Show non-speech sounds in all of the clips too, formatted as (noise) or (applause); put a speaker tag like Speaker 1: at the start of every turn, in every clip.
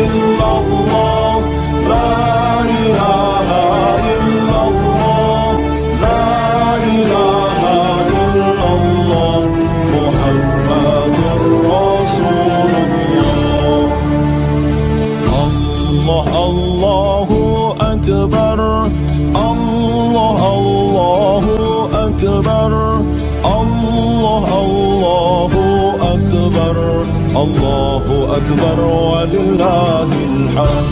Speaker 1: إلا الله لا إله إلا الله لا إله إلا الله محمد رسول الله الله أكبر. الله الله أكبر. الله أكبر. لله الحمد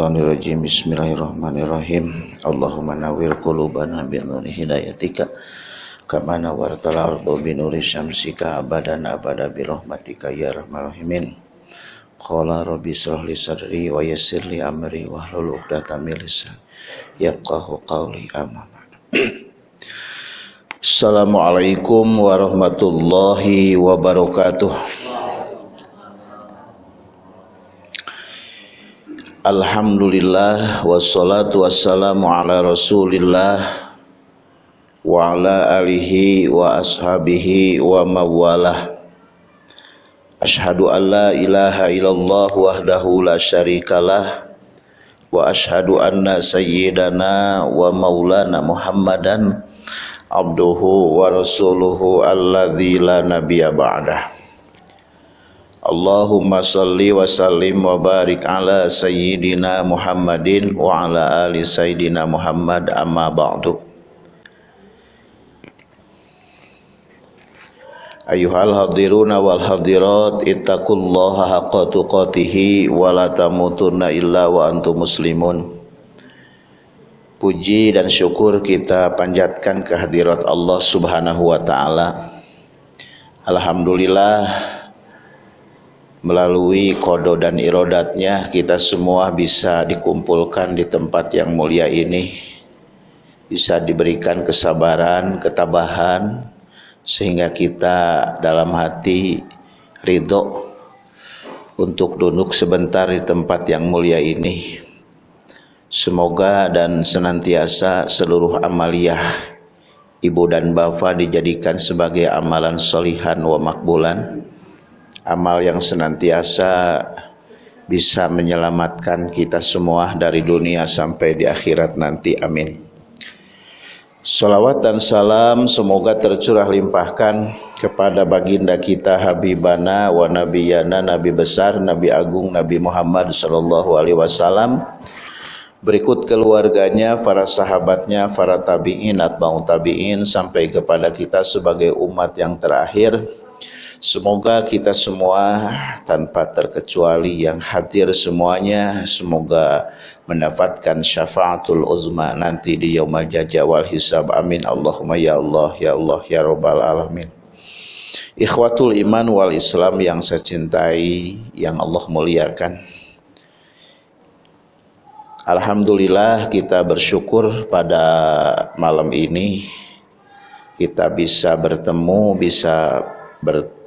Speaker 2: Bismillahirrahmanirrahim. Bismillahirrahmanirrahim. Allahumma nuri hidayatika ardu nuri syamsika abadan abada ya. Qala rabbi li sadri wa li amri wa hlul qawli (clears throat) Assalamualaikum warahmatullahi wabarakatuh. Alhamdulillah wassalatu wassalamu ala rasulillah wa ala alihi wa ashabihi wa mawalah Ashhadu an la ilaha illallah wahdahu la syarikalah wa ashhadu anna sayyidana wa maulana muhammadan abduhu wa rasuluhu alladzi la nabiyya ba'dah Allahumma salli wa sallim wa barik ala sayyidina Muhammadin wa ala ali sayyidina Muhammad amma ba'du. Ayuhal hadiruna wal hadirat ittaqullaha haqqa tuqatih wa la tamutunna illa wa antum muslimun. Puji dan syukur kita panjatkan kehadirat Allah Subhanahu wa taala. Alhamdulillah melalui kodo dan irodatnya kita semua bisa dikumpulkan di tempat yang mulia ini. Bisa diberikan kesabaran, ketabahan sehingga kita dalam hati ridho untuk duduk sebentar di tempat yang mulia ini. Semoga dan senantiasa seluruh amaliyah ibu dan bapak dijadikan sebagai amalan solihan wa makbulan amal yang senantiasa bisa menyelamatkan kita semua dari dunia sampai di akhirat nanti. Amin. Salawat dan salam semoga tercurah limpahkan kepada baginda kita Habibana wa Nabiyana Nabi besar Nabi agung Nabi Muhammad sallallahu alaihi wasallam. Berikut keluarganya, para sahabatnya, para tabi'in, atba'u tabi'in sampai kepada kita sebagai umat yang terakhir Semoga kita semua tanpa terkecuali yang hadir semuanya semoga mendapatkan syafaatul uzma nanti di yaumul jaza wal hisab. Amin. Allahumma ya Allah ya Allah ya rabbal alamin. Ikhwatul iman wal Islam yang saya cintai, yang Allah muliakan. Alhamdulillah kita bersyukur pada malam ini kita bisa bertemu, bisa ber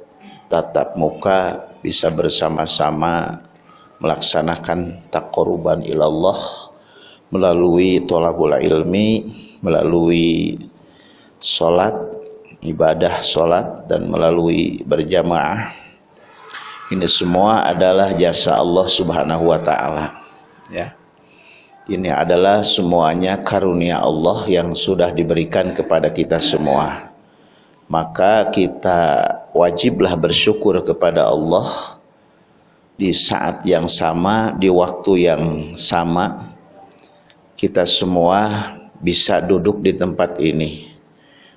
Speaker 2: tatap muka bisa bersama-sama melaksanakan takoruban ilallah melalui tolabul ilmi melalui sholat ibadah sholat dan melalui berjamaah. Ini semua adalah jasa Allah subhanahu wa ta'ala ya. Ini adalah semuanya karunia Allah yang sudah diberikan kepada kita semua. Maka kita wajiblah bersyukur kepada Allah di saat yang sama, di waktu yang sama, kita semua bisa duduk di tempat ini.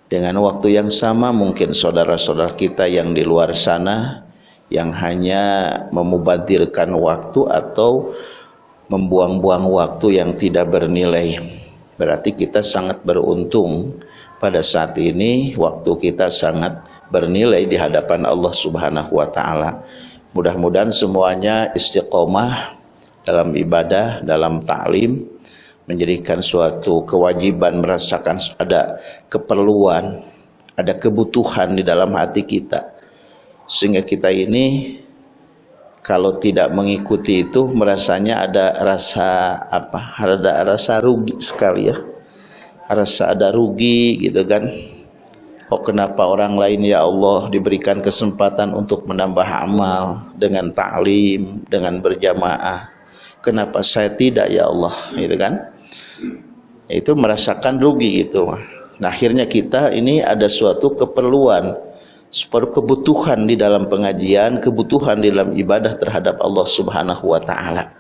Speaker 2: Dengan waktu yang sama mungkin saudara-saudara kita yang di luar sana yang hanya memubadirkan waktu atau membuang-buang waktu yang tidak bernilai. Berarti kita sangat beruntung pada saat ini waktu kita sangat bernilai di hadapan Allah Subhanahu wa taala. Mudah-mudahan semuanya istiqomah dalam ibadah, dalam ta'lim, menjadikan suatu kewajiban merasakan ada keperluan, ada kebutuhan di dalam hati kita. Sehingga kita ini kalau tidak mengikuti itu merasanya ada rasa apa? Ada rasa rugi sekali ya. Rasa ada rugi gitu kan Oh kenapa orang lain ya Allah diberikan kesempatan untuk menambah amal dengan ta'lim, dengan berjamaah. Kenapa saya tidak ya Allah, gitu kan? Itu merasakan rugi gitu. Nah, akhirnya kita ini ada suatu keperluan, seperti kebutuhan di dalam pengajian, kebutuhan di dalam ibadah terhadap Allah Subhanahu wa taala.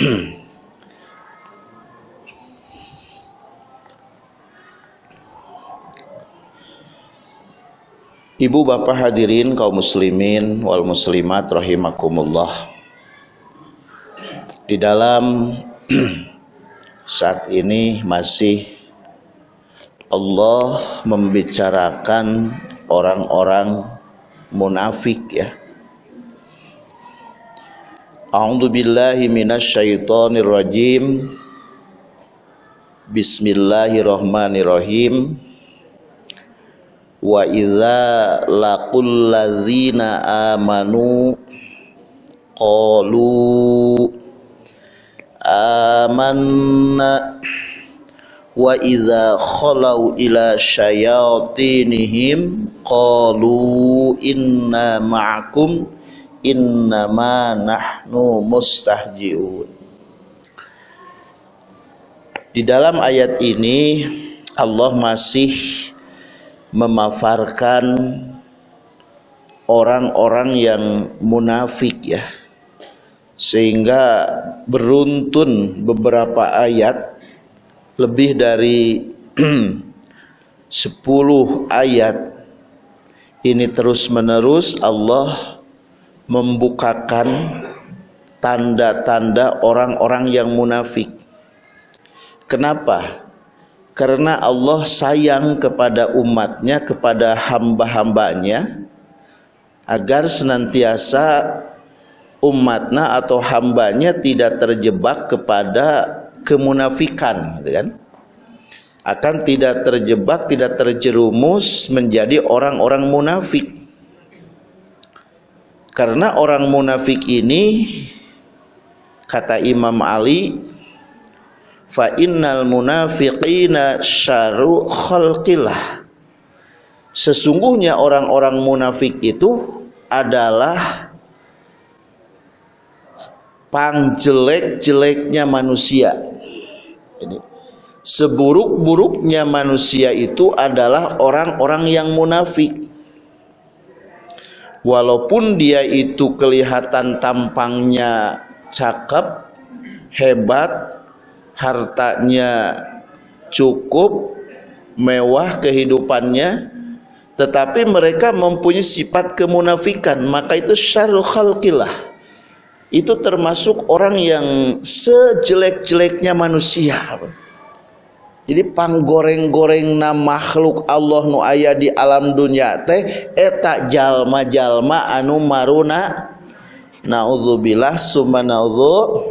Speaker 2: (clears throat) Ibu bapak hadirin kaum muslimin wal muslimat rahimakumullah. Di dalam (clears throat) saat ini masih Allah membicarakan orang-orang munafik ya. A'udzu billahi minasyaitonir rajim. Bismillahirrahmanirrahim wa idza laqul ladzina amanu qalu amanna wa idza khalau ila syayatinihim qalu inna ma'akum innama nahnu mustahjiun. Di dalam ayat ini Allah masih memafarkan orang-orang yang munafik ya. Sehingga beruntun beberapa ayat lebih dari (clears throat) 10 ayat. Ini terus menerus Allah membukakan tanda-tanda orang-orang yang munafik. Kenapa karena Allah sayang kepada umatnya kepada hamba-hambanya agar senantiasa umatnya atau hambanya tidak terjebak kepada kemunafikan gitu kan? Akan tidak terjebak tidak terjerumus menjadi orang-orang munafik. Karena orang munafik ini kata Imam Ali fa innal munafiqina syaru khalqillah sesungguhnya orang-orang munafik itu adalah pangjelek-jeleknya manusia. Jadi, seburuk-buruknya manusia itu adalah orang-orang yang munafik. Walaupun dia itu kelihatan tampangnya cakep hebat hartanya cukup mewah kehidupannya tetapi mereka mempunyai sifat kemunafikan. Maka itu syarul khalqillah itu termasuk orang yang sejelek-jeleknya manusia. Jadi panggoreng-goreng na makhluk Allah nu aya di alam dunia teh eta jalma-jalma anu maruna. Naudzubillah summa naudzu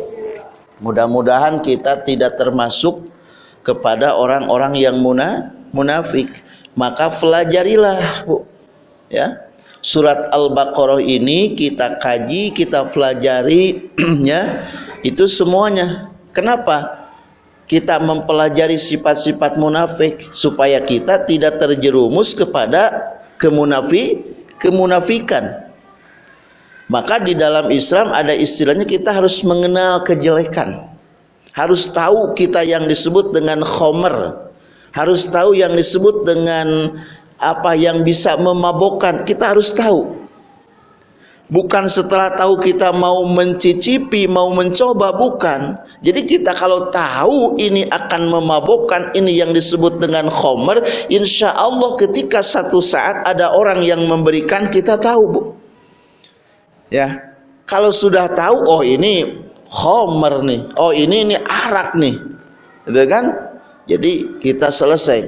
Speaker 2: Mudah-mudahan kita tidak termasuk kepada orang-orang yang muna, munafik. Maka pelajarilah, Bu. Ya. Surat Al-Baqarah ini kita kaji, kita pelajari (clears throat) ya, itu semuanya. Kenapa? Kita mempelajari sifat-sifat munafik supaya kita tidak terjerumus kepada kemunafi, kemunafikan. Maka di dalam Islam ada istilahnya kita harus mengenal kejelekan. Harus tahu kita yang disebut dengan khomer. Harus tahu yang disebut dengan apa yang bisa memabukkan. Kita harus tahu. Bukan setelah tahu kita mau mencicipi, mau mencoba, bukan. Jadi kita kalau tahu ini akan memabukkan, ini yang disebut dengan khomer, insya Allah ketika satu saat ada orang yang memberikan, kita tahu bu. Ya, kalau sudah tahu, oh ini khomer nih, oh ini ini arak nih, gitu kan? Jadi kita selesai.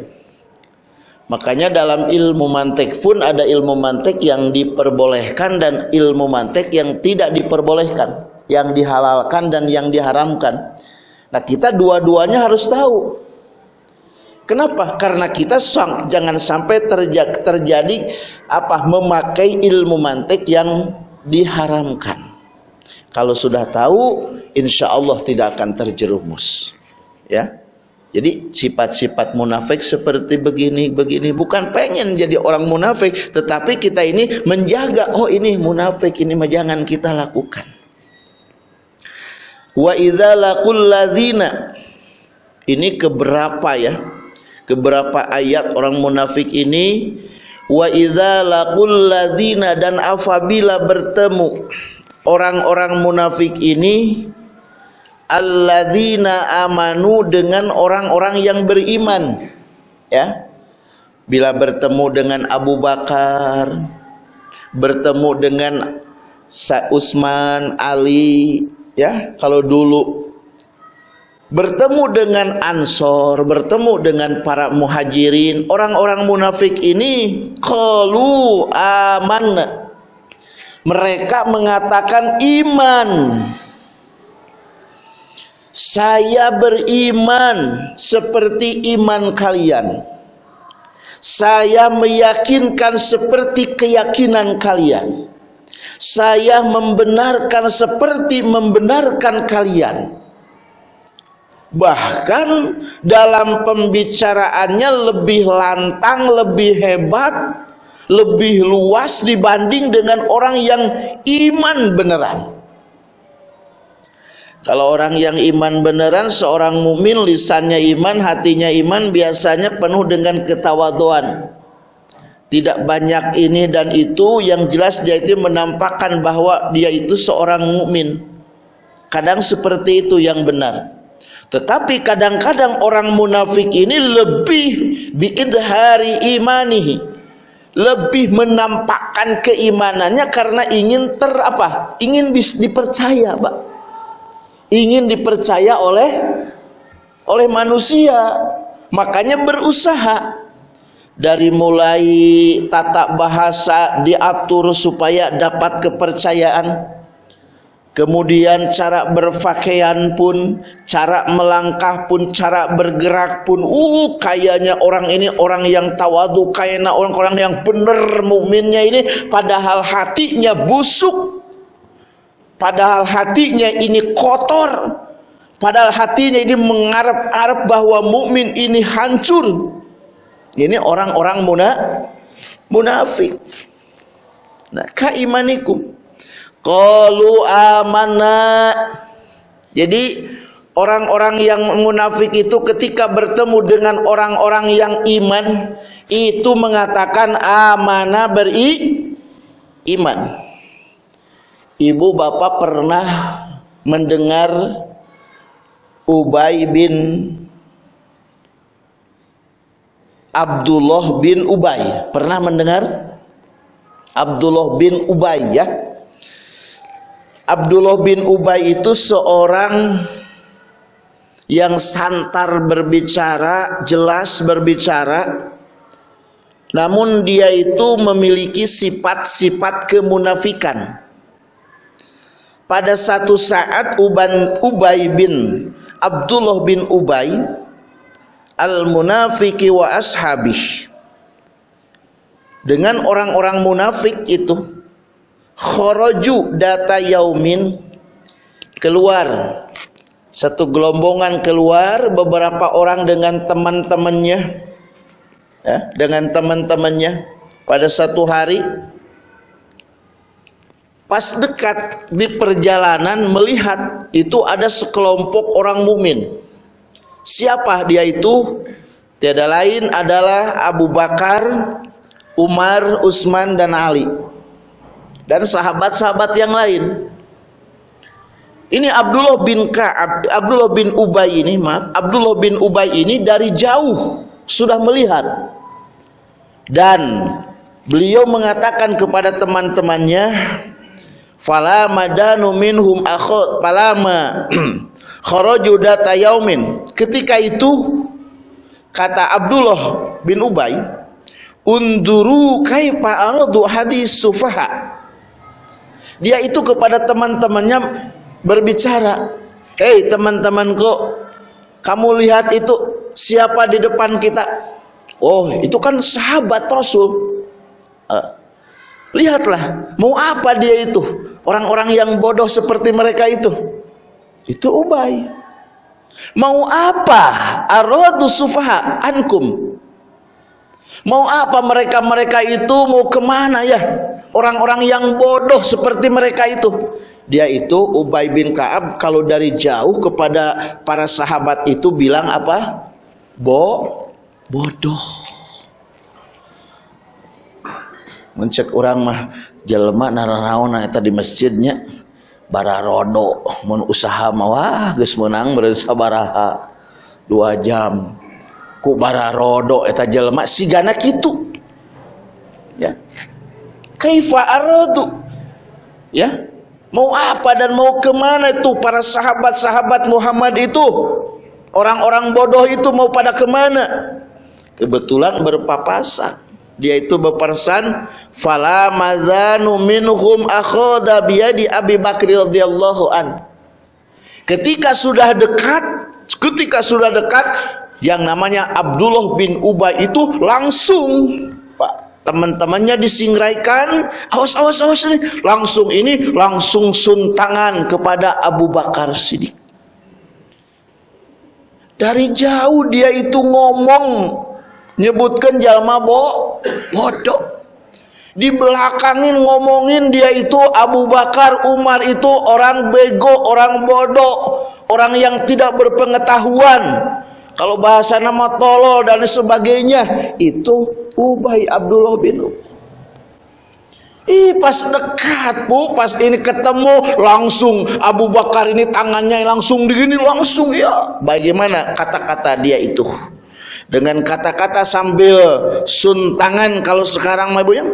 Speaker 2: Makanya dalam ilmu mantek pun ada ilmu mantek yang diperbolehkan dan ilmu mantek yang tidak diperbolehkan, yang dihalalkan dan yang diharamkan. Nah, kita dua-duanya harus tahu. Kenapa? Karena kita jangan sampai terjadi apa memakai ilmu mantek yang diharamkan. Kalau sudah tahu, insya Allah tidak akan terjerumus. Ya. Jadi sifat-sifat munafik seperti begini, begini bukan pengen jadi orang munafik, tetapi kita ini menjaga oh ini munafik ini jangan kita lakukan. Wa idza laqul ladzina ini keberapa ya? Keberapa ayat orang munafik ini? Wa idza laqul ladzina dan apabila bertemu orang-orang munafik ini alladzina amanu dengan orang-orang yang beriman ya. Bila bertemu dengan Abu Bakar bertemu dengan Utsman Ali ya. Kalau dulu bertemu dengan Ansor bertemu dengan para muhajirin orang-orang munafik ini qalu amanna mereka mengatakan iman saya beriman seperti iman kalian. Saya meyakinkan seperti keyakinan kalian. Saya membenarkan seperti membenarkan kalian. Bahkan dalam pembicaraannya lebih lantang, lebih hebat, lebih luas dibanding dengan orang yang iman beneran. Kalau orang yang iman beneran, seorang mukmin lisannya iman, hatinya iman, biasanya penuh dengan ketawaduan. Tidak banyak ini dan itu, yang jelas dia itu menampakkan bahwa dia itu seorang mukmin. Kadang seperti itu yang benar. Tetapi kadang-kadang orang munafik ini lebih biidhari imanihi. Lebih menampakkan keimanannya karena ingin ter apa? Ingin dipercaya, Pak ingin dipercaya oleh oleh manusia makanya berusaha dari mulai tata bahasa diatur supaya dapat kepercayaan kemudian cara berpakaian pun cara melangkah pun cara bergerak pun uh kayaknya orang ini orang yang tawadu kayaknya orang-orang yang benar mukminnya ini padahal hatinya busuk Padahal hatinya ini kotor. Padahal hatinya ini mengharap-harap bahwa mukmin ini hancur. Ini orang-orang muna, munafik. Nah, kaimanikum. Qalu amanna. Jadi orang-orang yang munafik itu ketika bertemu dengan orang-orang yang iman itu mengatakan amanah beri iman. Ibu bapak pernah mendengar Ubay bin Abdullah bin Ubay pernah mendengar Abdullah bin Ubay ya Abdullah bin Ubay itu seorang yang santar berbicara jelas berbicara. Namun dia itu memiliki sifat-sifat kemunafikan. Pada satu saat Uban Ubay bin Abdullah bin Ubay al-munafiki wa ashabih. Dengan orang-orang munafik itu kharaju data yaumin keluar satu gelombongan keluar beberapa orang dengan teman-temannya ya, dengan teman-temannya pada satu hari Pas dekat di perjalanan melihat itu ada sekelompok orang mumin. Siapa dia itu? Tiada lain adalah Abu Bakar, Umar, Utsman dan Ali. Dan sahabat-sahabat yang lain. Ini Abdullah bin Ka'ab, Abdullah bin Ubay ini, maaf, Abdullah bin Ubay ini dari jauh sudah melihat. Dan beliau mengatakan kepada teman-temannya fala madanu minhum akhot palama (clears throat) kharaju data yaumin. Ketika itu kata Abdullah bin Ubay unduru kaifa aradu hadis sufaha dia itu kepada teman-temannya berbicara hei teman-temanku kamu lihat itu siapa di depan kita? Oh itu kan sahabat Rasul. Uh, lihatlah mau apa dia itu? Orang-orang yang bodoh seperti mereka itu. Itu Ubay. Mau apa? Aradu sufaha ankum mau apa mereka-mereka itu? Mau ke mana ya? Orang-orang yang bodoh seperti mereka itu. Dia itu Ubay bin Kaab kalau dari jauh kepada para sahabat itu bilang apa? Bo bodoh. Mencek orang mah jelema naranaon eta di masjidnya. Bararodo mun usaha mah wah geus meunang sabaraha. Dua jam ku bararodo eta jelema sigana kitu. Ya. Kaifa aradu ya. Mau apa dan mau ke mana itu para sahabat-sahabat Muhammad itu? Orang-orang bodoh itu mau pada ke mana? Kebetulan berpapasan. Dia itu berpesan fala madzanu minhum akhadha biyadi Abi Bakr radhiyallahu an. Ketika sudah dekat ketika sudah dekat yang namanya Abdullah bin Ubay itu langsung Pak teman-temannya disingraikan awas awas awas ini. Langsung ini langsung suntangan kepada Abu Bakar Siddiq. Dari jauh dia itu ngomong nyebutkan jalma bo bodoh. Di belakangin ngomongin dia itu Abu Bakar Umar itu orang bego orang bodoh orang yang tidak berpengetahuan kalau bahasa nama tolol dan sebagainya itu Ubay Abdullah bin Ubay Ih pas dekat bu, pas ini ketemu langsung Abu Bakar ini tangannya langsung begini langsung ya. Bagaimana kata-kata dia itu? dengan kata-kata sambil suntangan kalau sekarang mah ya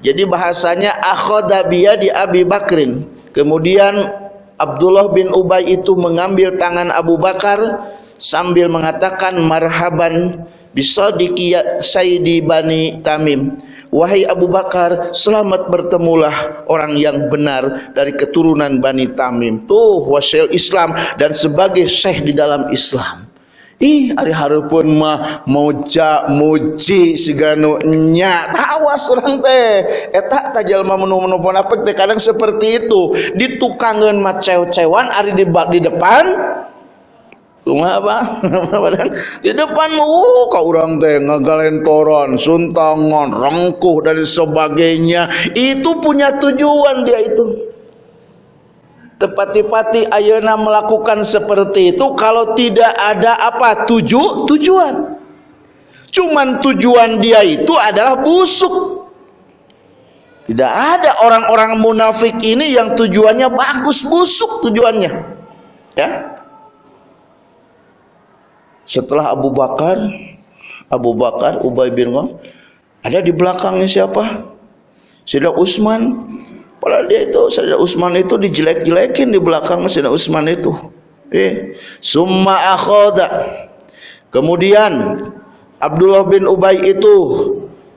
Speaker 2: jadi bahasanya akhoda di Abi Bakrin kemudian Abdullah bin Ubay itu mengambil tangan Abu Bakar sambil mengatakan marhaban bisadiki ya Sayyidi Bani Tamim. Wahai Abu Bakar selamat bertemulah orang yang benar dari keturunan Bani Tamim. Tuh wasil Islam dan sebagai syekh di dalam Islam. Ih, hari harupun mah moja muji siganu nya. Tawas orang teh. Eta tajal mah menu-menu apa teh kadang seperti itu. Ditukangan mah cew-cewan ari di, di depan Cuma apa? (laughs) di depan mau kau orang teh ngagalentoran, suntangan, rengkuh dan sebagainya. Itu punya tujuan dia itu. Tepati-pati ayana melakukan seperti itu kalau tidak ada apa tuju tujuan. Cuman tujuan dia itu adalah busuk. Tidak ada orang-orang munafik ini yang tujuannya bagus busuk tujuannya. Ya. Setelah Abu Bakar, Abu Bakar, Ubay bin Khalaf, ada di belakangnya siapa? Sudah Utsman, Padahal dia itu Sayyidina Utsman itu dijelek-jelekin di belakang Sayyidina Utsman itu. Eh, summa akhoda. Kemudian Abdullah bin Ubay itu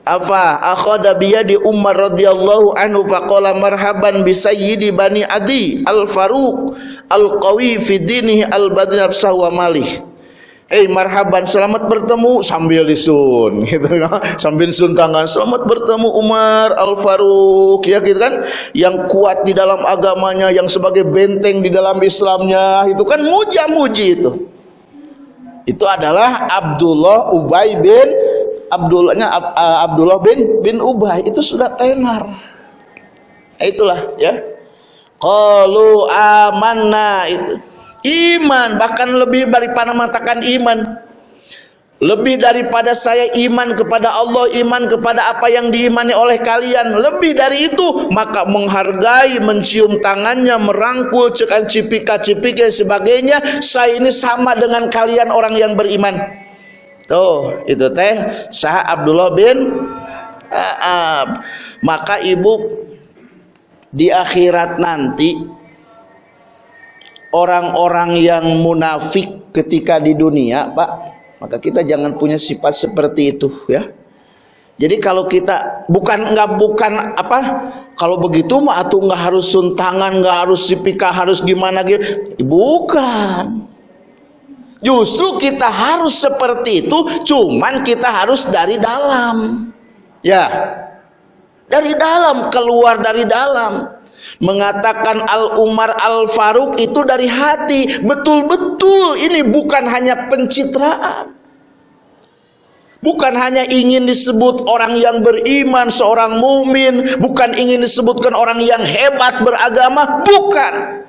Speaker 2: apa akhoda biyadi Umar radhiyallahu anhu faqala marhaban bi sayyidi bani Adi al-Faruq al-qawi fi dinihi al-badri nafsahu wa malih Eh marhaban selamat bertemu sambil disun (laughs) gitu kan. Sambil sun tangan selamat bertemu Umar Al Faruq ya gitu kan. Yang kuat di dalam agamanya yang sebagai benteng di dalam Islamnya itu kan muja-muji itu. Itu adalah Abdullah Ubay bin Abdullahnya Abdullah bin bin Ubay. Itu sudah tenar. Itulah ya. Qalu amanna itu iman bahkan lebih daripada mengatakan iman lebih daripada saya iman kepada Allah, iman kepada apa yang diimani oleh kalian. Lebih dari itu, maka menghargai, mencium tangannya, merangkul, cekan cipika-cipik dan sebagainya. Saya ini sama dengan kalian orang yang beriman. Tuh, itu teh sah Abdullah bin Aab. Maka ibu di akhirat nanti orang-orang yang munafik ketika di dunia, Pak, maka kita jangan punya sifat seperti itu ya. Jadi kalau kita bukan nggak bukan apa kalau begitu mah atau nggak harus suntangan nggak harus sipika harus gimana gitu. Bukan. Justru kita harus seperti itu cuman kita harus dari dalam. Ya. Dari dalam keluar dari dalam mengatakan Al Umar Al Faruq itu dari hati. Betul-betul ini bukan hanya pencitraan. Bukan hanya ingin disebut orang yang beriman seorang mukmin bukan ingin disebutkan orang yang hebat beragama. Bukan.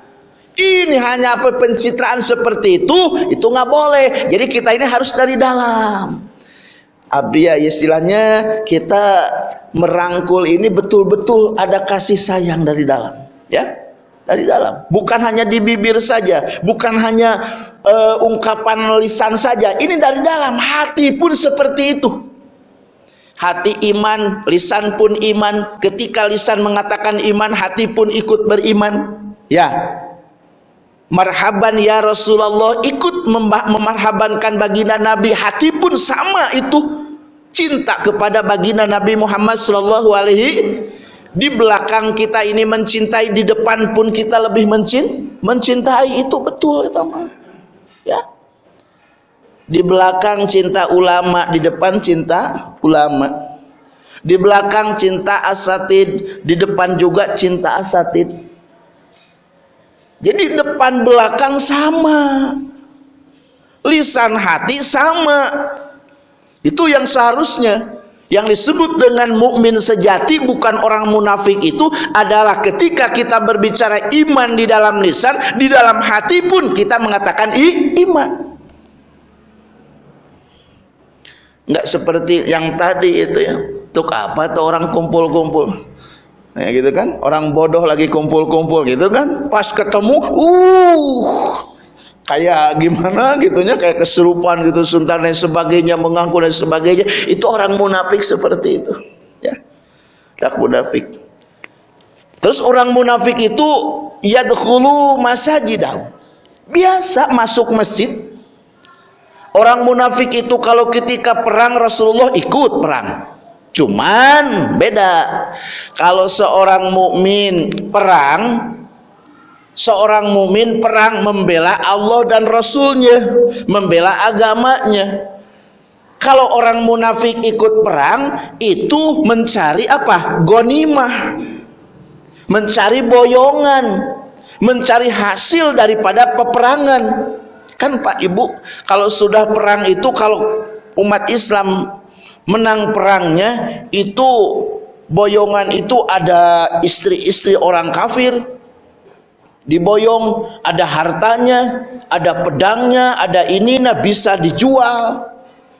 Speaker 2: Ini hanya apa pencitraan seperti itu itu nggak boleh. Jadi kita ini harus dari dalam. Abdia istilahnya kita merangkul ini betul-betul ada kasih sayang dari dalam ya? Dari dalam. Bukan hanya di bibir saja bukan hanya uh, ungkapan lisan saja. Ini dari dalam. Hati pun seperti itu. Hati iman lisan pun iman. Ketika lisan mengatakan iman hati pun ikut beriman. Ya. Marhaban ya Rasulullah ikut memarhabankan baginda Nabi. Hati pun sama itu cinta kepada baginda Nabi Muhammad sallallahu alaihi di belakang kita ini mencintai di depan pun kita lebih mencin mencintai itu betul itu mah. Ya. Di belakang cinta ulama di depan cinta ulama. Di belakang cinta asatid di depan juga cinta asatid. Jadi depan belakang sama. Lisan hati sama itu yang seharusnya yang disebut dengan mukmin sejati bukan orang munafik itu adalah ketika kita berbicara iman di dalam lisan, di dalam hati pun kita mengatakan i, iman. Enggak seperti yang tadi itu ya. Untuk apa tuh orang kumpul-kumpul? Ya gitu kan? Orang bodoh lagi kumpul-kumpul gitu kan? Pas ketemu, uh kayak gimana gitunya kayak keserupan gitu suntar dan sebagainya mengaku dan sebagainya. Itu orang munafik seperti itu ya. Dak munafik. Terus orang munafik itu yadkhulu masajidah biasa masuk masjid. Orang munafik itu kalau ketika perang Rasulullah ikut perang. Cuman beda. Kalau seorang mukmin perang seorang mumin perang membela Allah dan Rasulnya membela agamanya. Kalau orang munafik ikut perang itu mencari apa? Gonimah mencari boyongan. Mencari hasil daripada peperangan. Kan Pak Ibu kalau sudah perang itu kalau umat Islam menang perangnya itu boyongan itu ada istri-istri orang kafir diboyong ada hartanya ada pedangnya ada ini nah bisa dijual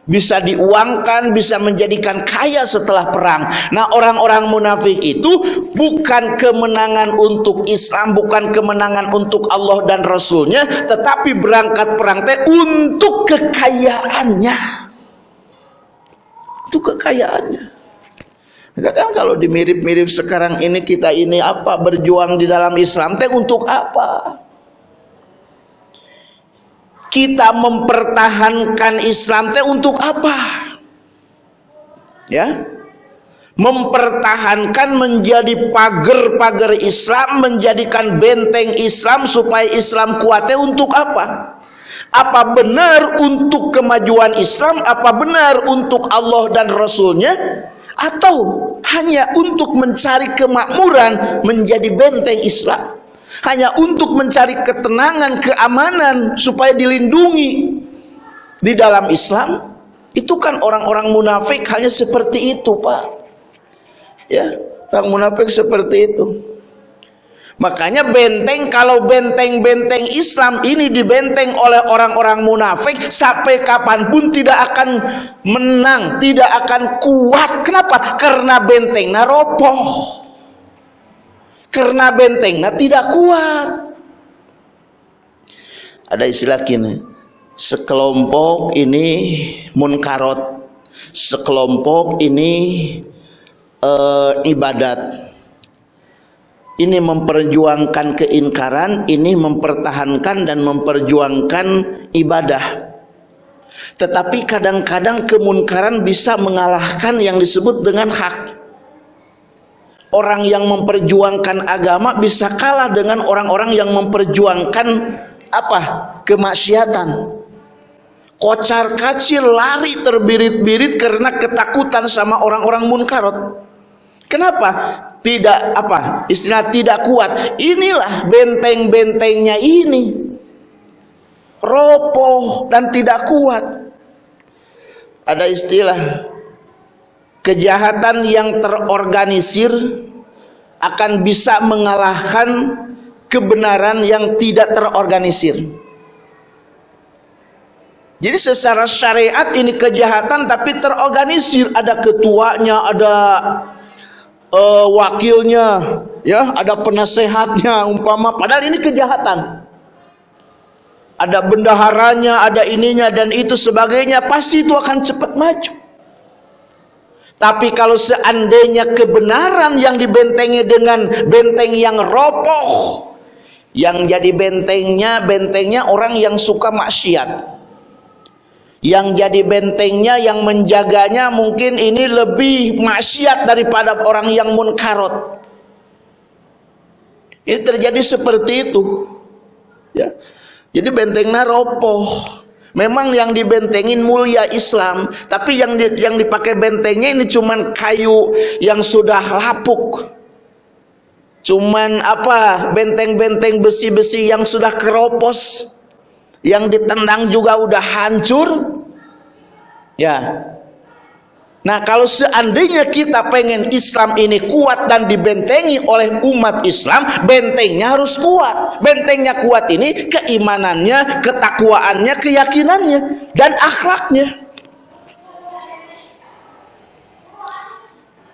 Speaker 2: bisa diuangkan, bisa menjadikan kaya setelah perang. Nah, orang-orang munafik itu bukan kemenangan untuk Islam, bukan kemenangan untuk Allah dan Rasulnya, tetapi berangkat perang teh untuk kekayaannya. Untuk kekayaannya. Kan kalau dimirip-mirip sekarang ini kita ini apa berjuang di dalam Islam teh untuk apa? Kita mempertahankan Islam teh untuk apa? Ya. Mempertahankan menjadi pagar-pagar Islam, menjadikan benteng Islam supaya Islam kuatnya untuk apa? Apa benar untuk kemajuan Islam? Apa benar untuk Allah dan Rasulnya? Atau hanya untuk mencari kemakmuran menjadi benteng Islam. Hanya untuk mencari ketenangan keamanan supaya dilindungi di dalam Islam. Itu kan orang-orang munafik hanya seperti itu Pak. Ya orang munafik seperti itu Makanya benteng kalau benteng-benteng Islam ini dibenteng oleh orang-orang munafik sampai kapan pun tidak akan menang, tidak akan kuat. Kenapa? Karena bentengnya roboh. Karena bentengnya tidak kuat. Ada istilah gini, sekelompok ini munkarot, sekelompok ini uh, ibadat ini memperjuangkan keingkaran, ini mempertahankan dan memperjuangkan ibadah. Tetapi kadang-kadang kemunkaran bisa mengalahkan yang disebut dengan hak. Orang yang memperjuangkan agama bisa kalah dengan orang-orang yang memperjuangkan apa? kemaksiatan. Kocar kacir lari terbirit-birit karena ketakutan sama orang-orang munkarot. Kenapa? Tidak apa? Istilah tidak kuat. Inilah benteng-bentengnya ini. Ropoh dan tidak kuat. Ada istilah kejahatan yang terorganisir akan bisa mengalahkan kebenaran yang tidak terorganisir. Jadi secara syariat ini kejahatan tapi terorganisir, ada ketuanya, ada uh, wakilnya, ya, ada penasehatnya umpama padahal ini kejahatan. Ada bendaharanya, ada ininya dan itu sebagainya, pasti itu akan cepat maju. Tapi kalau seandainya kebenaran yang dibentengi dengan benteng yang roboh, yang jadi bentengnya bentengnya orang yang suka maksiat yang jadi bentengnya yang menjaganya mungkin ini lebih maksiat daripada orang yang munkarot. Ini terjadi seperti itu. Ya. Jadi bentengnya ropoh. Memang yang dibentengin mulia Islam tapi yang di, yang dipakai bentengnya ini cuman kayu yang sudah lapuk. Cuman apa? Benteng-benteng besi-besi yang sudah keropos. Yang ditendang juga udah hancur ya. Nah kalau seandainya kita pengen Islam ini kuat dan dibentengi oleh umat Islam bentengnya harus kuat. Bentengnya kuat ini keimanannya ketakwaannya keyakinannya dan akhlaknya.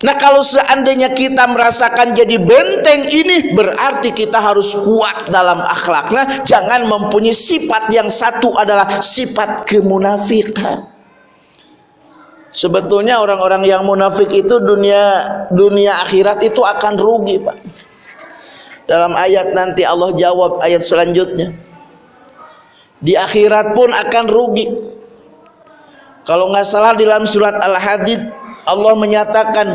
Speaker 2: Nah kalau seandainya kita merasakan jadi benteng ini berarti kita harus kuat dalam akhlaknya. Jangan mempunyai sifat yang satu adalah sifat kemunafikan. Sebetulnya orang-orang yang munafik itu dunia dunia akhirat itu akan rugi, Pak. Dalam ayat nanti Allah jawab ayat selanjutnya. Di akhirat pun akan rugi. Kalau nggak salah di dalam surat Al-Hadid Allah menyatakan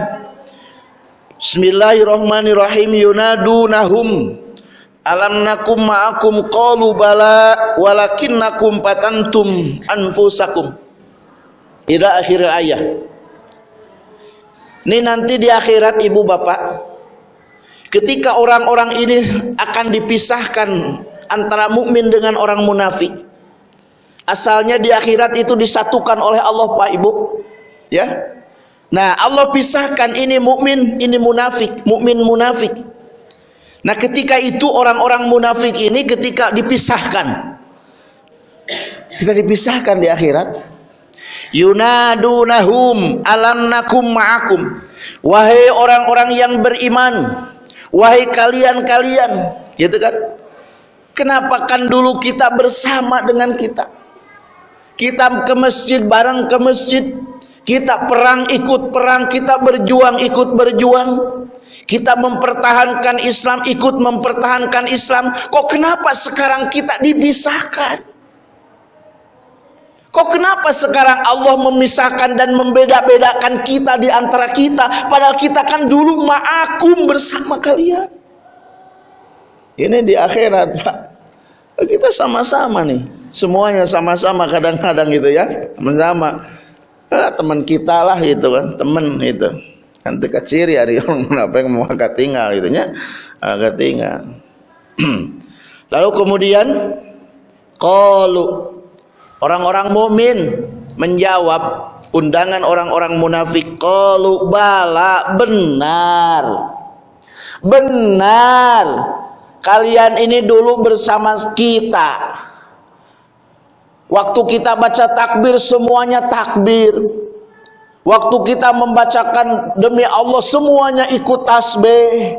Speaker 2: Bismillahirrahmanirrahim yunadunahum alam nakum ma'akum qalu bala walakinnakum patantum anfusakum ila akhir ayat ini nanti di akhirat ibu bapak ketika orang-orang ini akan dipisahkan antara mukmin dengan orang munafik asalnya di akhirat itu disatukan oleh Allah Pak Ibu ya Nah, Allah pisahkan ini mukmin, ini munafik, mukmin munafik. Nah, ketika itu orang-orang munafik ini ketika dipisahkan. Kita dipisahkan di akhirat. Yunadunahum alam nakum ma'akum. Wahai orang-orang yang beriman, wahai kalian-kalian, gitu kan? Kenapa kan dulu kita bersama dengan kita? Kita ke masjid bareng ke masjid, kita perang ikut perang, kita berjuang ikut berjuang. Kita mempertahankan Islam ikut mempertahankan Islam. Kok kenapa sekarang kita dipisahkan? Kok kenapa sekarang Allah memisahkan dan membeda-bedakan kita di antara kita padahal kita kan dulu ma'akum bersama kalian. Ini di akhirat, Pak. Kita sama-sama nih. Semuanya sama-sama kadang-kadang gitu ya. Sama-sama ah, teman kita lah gitu kan teman itu teka ciri hari orang apa yang mau agak tinggal gitu nya agak tinggal (clears throat) lalu kemudian kalau orang-orang mukmin menjawab undangan orang-orang munafik kalau bala benar. Benar. Kalian ini dulu bersama kita. Waktu kita baca takbir semuanya takbir. Waktu kita membacakan demi Allah semuanya ikut tasbih.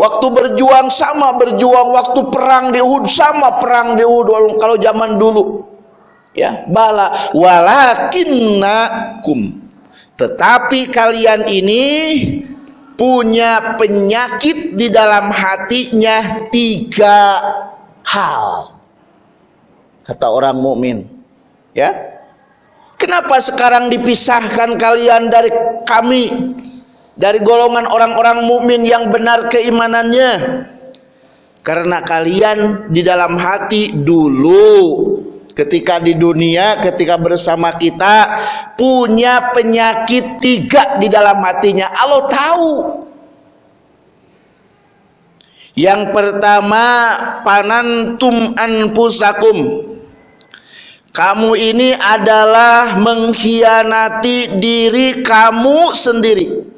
Speaker 2: Waktu berjuang sama berjuang. Waktu perang di Uhud sama perang di Uhud. Kalau zaman dulu ya bala walakinnakum tetapi kalian ini punya penyakit di dalam hatinya tiga hal. Kata orang mukmin. Ya. Kenapa sekarang dipisahkan kalian dari kami? Dari golongan orang-orang mukmin yang benar keimanannya? Karena kalian di dalam hati dulu ketika di dunia ketika bersama kita punya penyakit tiga di dalam hatinya. Allah tahu. Yang pertama panantum anfusakum. Kamu ini adalah mengkhianati diri kamu sendiri.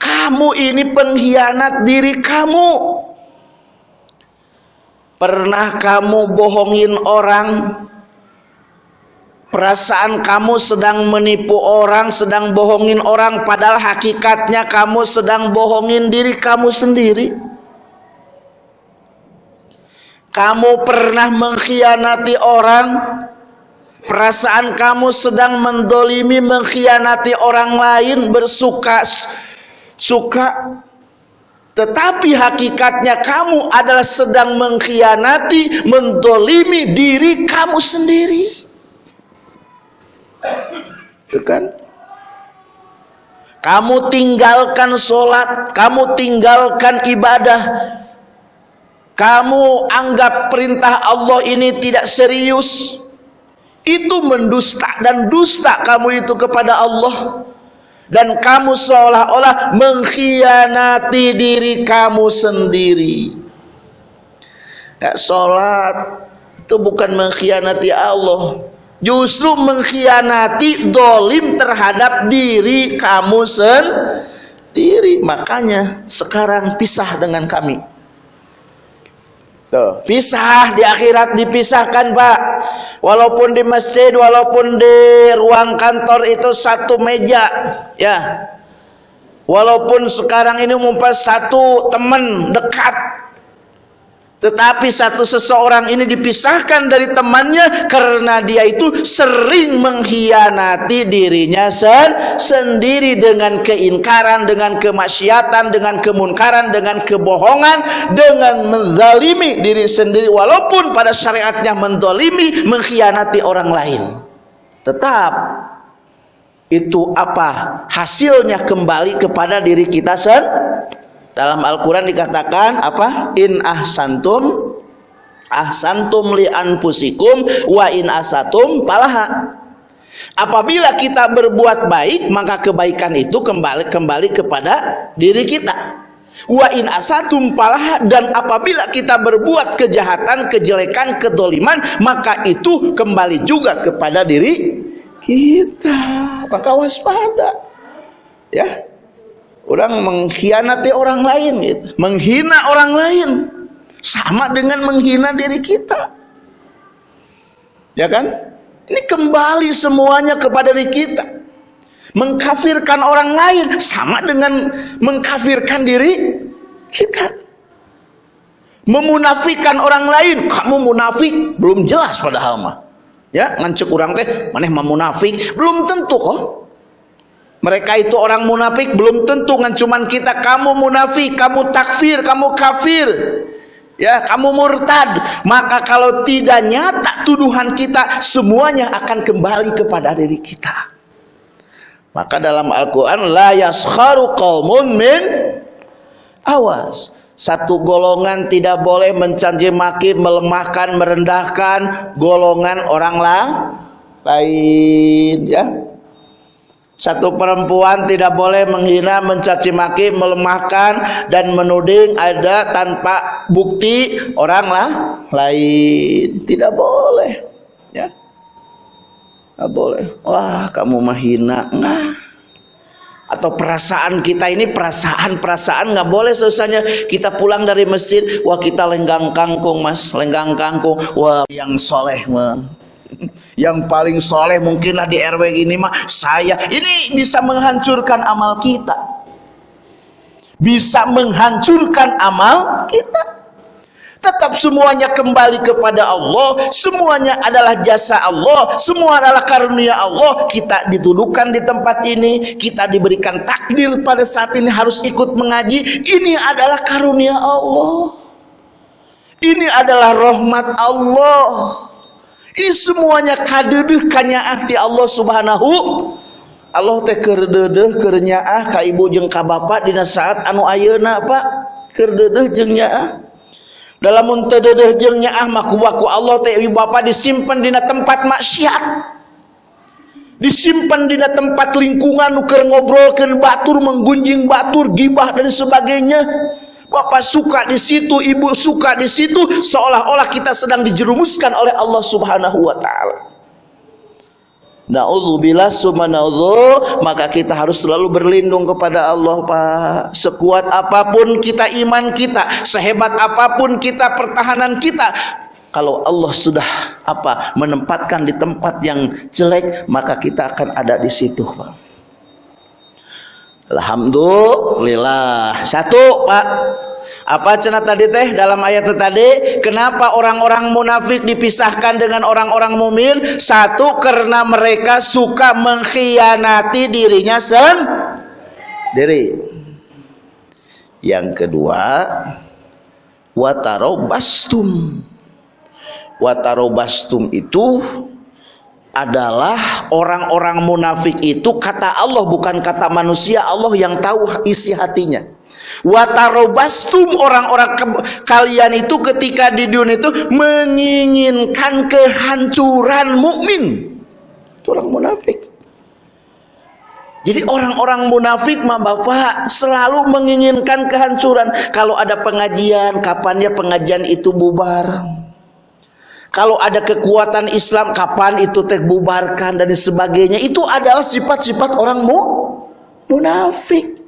Speaker 2: Kamu ini pengkhianat diri kamu Pernah kamu bohongin orang? Perasaan kamu sedang menipu orang, sedang bohongin orang, padahal hakikatnya kamu sedang bohongin diri kamu sendiri. Kamu pernah mengkhianati orang, perasaan kamu sedang mendolimi, mengkhianati orang lain, bersuka suka tetapi hakikatnya kamu adalah sedang mengkhianati, mendolimi diri kamu sendiri. Itu kan? Kamu tinggalkan sholat, kamu tinggalkan ibadah. Kamu anggap perintah Allah ini tidak serius. Itu mendusta dan dusta kamu itu kepada Allah dan kamu seolah-olah mengkhianati diri kamu sendiri. Ya sholat itu bukan mengkhianati Allah. Justru mengkhianati dolim terhadap diri kamu sendiri. Makanya sekarang pisah dengan kami Tuh, pisah di akhirat dipisahkan Pak. Walaupun di masjid, walaupun di ruang kantor itu satu meja, ya. Walaupun sekarang ini mumpas satu teman dekat, tetapi satu seseorang ini dipisahkan dari temannya karena dia itu sering mengkhianati dirinya sen sendiri dengan keingkaran, dengan kemaksiatan, dengan kemunkaran, dengan kebohongan, dengan menzalimi diri sendiri walaupun pada syariatnya mendolimi, mengkhianati orang lain. Tetap itu apa hasilnya kembali kepada diri kita sendiri dalam Al-Quran dikatakan apa? In ahsantum ahsantum li anfusikum wa in asatum palaha. Apabila kita berbuat baik, maka kebaikan itu kembali kembali kepada diri kita. Wa in asatum palaha dan apabila kita berbuat kejahatan, kejelekan, kedoliman, maka itu kembali juga kepada diri kita. Maka waspada. Ya, Orang mengkhianati orang lain gitu. Menghina orang lain. Sama dengan menghina diri kita. Ya kan? Ini kembali semuanya kepada diri kita. Mengkafirkan orang lain sama dengan mengkafirkan diri kita. Memunafikan orang lain, kamu munafik, belum jelas padahal mah. Ya, ngancek orang teh, maneh memunafik, belum tentu kok. Mereka itu orang munafik belum tentu kan cuman kita kamu munafik, kamu takfir, kamu kafir. Ya, kamu murtad. Maka kalau tidak nyata tuduhan kita semuanya akan kembali kepada diri kita. Maka dalam Al-Qur'an la yaskharu qaumun min awas. Satu golongan tidak boleh mencaci maki, melemahkan, merendahkan golongan orang lain ya satu perempuan tidak boleh menghina, mencaci maki, melemahkan dan menuding ada tanpa bukti orang lah lain. Tidak boleh. Ya. Tidak boleh. Wah, kamu menghina. Nah. atau perasaan kita ini perasaan-perasaan nggak boleh selesainya kita pulang dari masjid wah kita lenggang kangkung mas lenggang kangkung wah yang soleh mah yang paling soleh mungkinlah di RW ini mah saya. Ini bisa menghancurkan amal kita. Bisa menghancurkan amal kita. Tetap semuanya kembali kepada Allah. Semuanya adalah jasa Allah. Semua adalah karunia Allah. Kita dituduhkan di tempat ini. Kita diberikan takdir pada saat ini harus ikut mengaji. Ini adalah karunia Allah. Ini adalah rahmat Allah ini semuanya kadedeh hati Allah subhanahu. Allah teh keur deudeuh keur nyaah ka ibu ka bapak dina saat anu ayeuna Pak. Keur jeung nyaah dalam muntadadeh jeung nyaah Allah teh ibu bapa disimpan dina tempat maksiat. Disimpan dina tempat lingkungan nuker ngobrolkeun batur menggunjing batur gibah dan sebagainya Bapak suka di situ, ibu suka di situ, seolah-olah kita sedang dijerumuskan oleh Allah Subhanahu wa taala. Nauzubillah summa maka kita harus selalu berlindung kepada Allah Pak. Sekuat apa pun kita iman kita, sehebat apa pun kita pertahanan kita, kalau Allah sudah apa menempatkan di tempat yang jelek, maka kita akan ada di situ, Pak. Alhamdulillah. Satu, Pak. Apa cina tadi teh dalam ayat tadi? Kenapa orang-orang munafik dipisahkan dengan orang-orang mumin? Satu karena mereka suka mengkhianati dirinya sendiri. Yang kedua, watarobastum. Watarobastum itu adalah orang-orang munafik itu kata Allah bukan kata manusia. Allah yang tahu isi hatinya. Watarobastum orang-orang kalian itu ketika di dunia itu menginginkan kehancuran mukmin. Itu orang munafik. Jadi orang-orang munafik mah Bapak selalu menginginkan kehancuran. Kalau ada pengajian kapannya pengajian itu bubar kalau ada kekuatan Islam kapan itu teh bubarkan dan sebagainya. Itu adalah sifat-sifat orang mu munafik.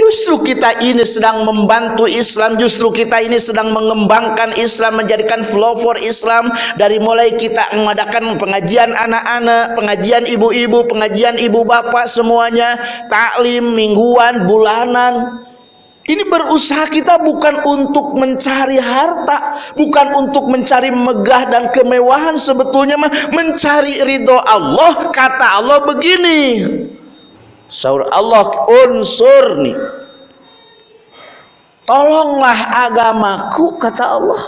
Speaker 2: Justru kita ini sedang membantu Islam, justru kita ini sedang mengembangkan Islam, menjadikan flow for Islam. Dari mulai kita mengadakan pengajian anak-anak, pengajian ibu-ibu, pengajian ibu bapak semuanya, taklim mingguan, bulanan. Ini berusaha kita bukan untuk mencari harta, bukan untuk mencari megah dan kemewahan sebetulnya mah mencari ridho Allah. Kata Allah begini. Saur Allah unsur nih. Tolonglah agamaku kata Allah.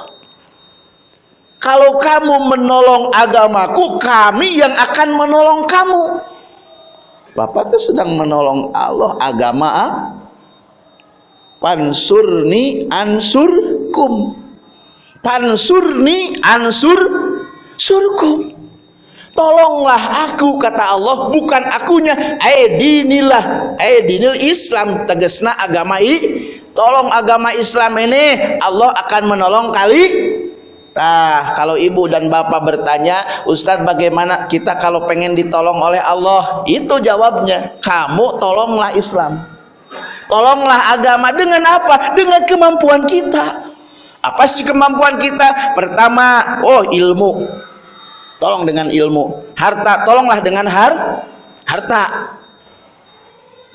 Speaker 2: Kalau kamu menolong agamaku, kami yang akan menolong kamu. Bapak itu sedang menolong Allah agama? Pansurni ansurkum. Pansurni ansur surkum. Tolonglah aku kata Allah bukan akunya. Aidinilah aidinil Islam tegasna agama i. Tolong agama Islam ini Allah akan menolong kali. Nah, kalau ibu dan bapak bertanya, Ustadz bagaimana kita kalau pengen ditolong oleh Allah? Itu jawabnya, kamu tolonglah Islam. Tolonglah agama dengan apa? Dengan kemampuan kita. Apa sih kemampuan kita? Pertama, oh ilmu. Tolong dengan ilmu. Harta, tolonglah dengan har harta.